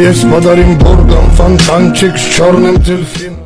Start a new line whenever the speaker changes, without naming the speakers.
Есть подарим боргом фонтанчик с черным дельфином